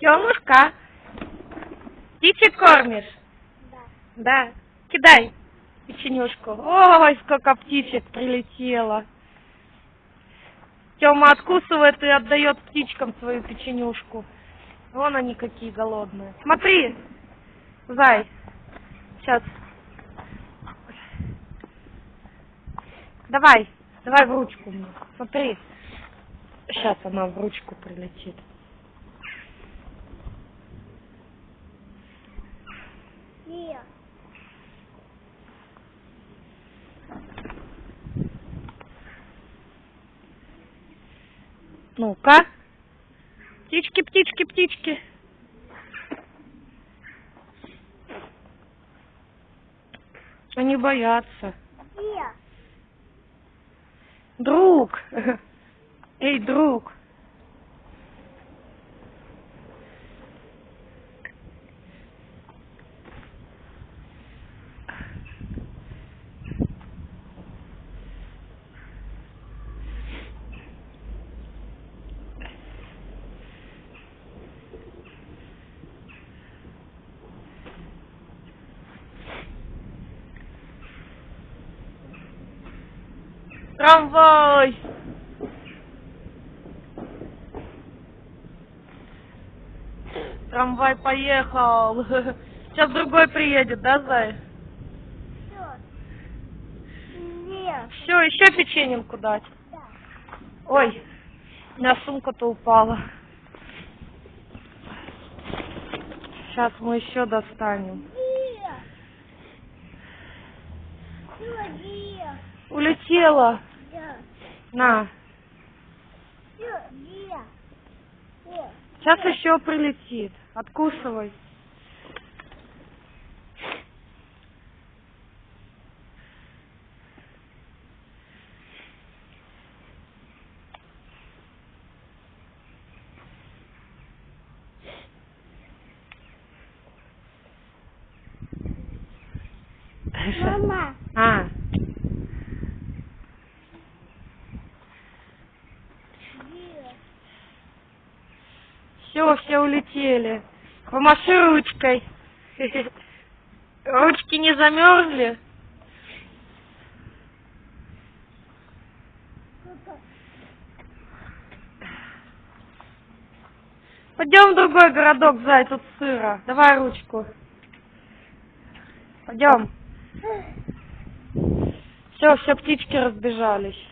Тёмушка, птичек кормишь? Да. Да. Кидай печенюшку. Ой, сколько птичек прилетело. Тёма откусывает и отдает птичкам свою печенюшку. Вон они какие голодные. Смотри, зай. Сейчас. Давай, давай в ручку мне. Смотри. Сейчас она в ручку прилетит. Нет. Ну-ка. Птички, птички, птички. Они боятся. Друг. Эй, друг. Трамвай. Трамвай поехал. Сейчас другой приедет, да, Зай? Нет. Все, еще печеньку дать. Да. Ой, у меня сумка-то упала. Сейчас мы еще достанем. Улетела. На. Сейчас еще прилетит. Откусывай. Мама. А, Нет. Все, все улетели. Помаши ручкой. Ручки не замерзли? Пойдем в другой городок, Зай, тут сыро. Давай ручку. Пойдем. Все, все птички разбежались.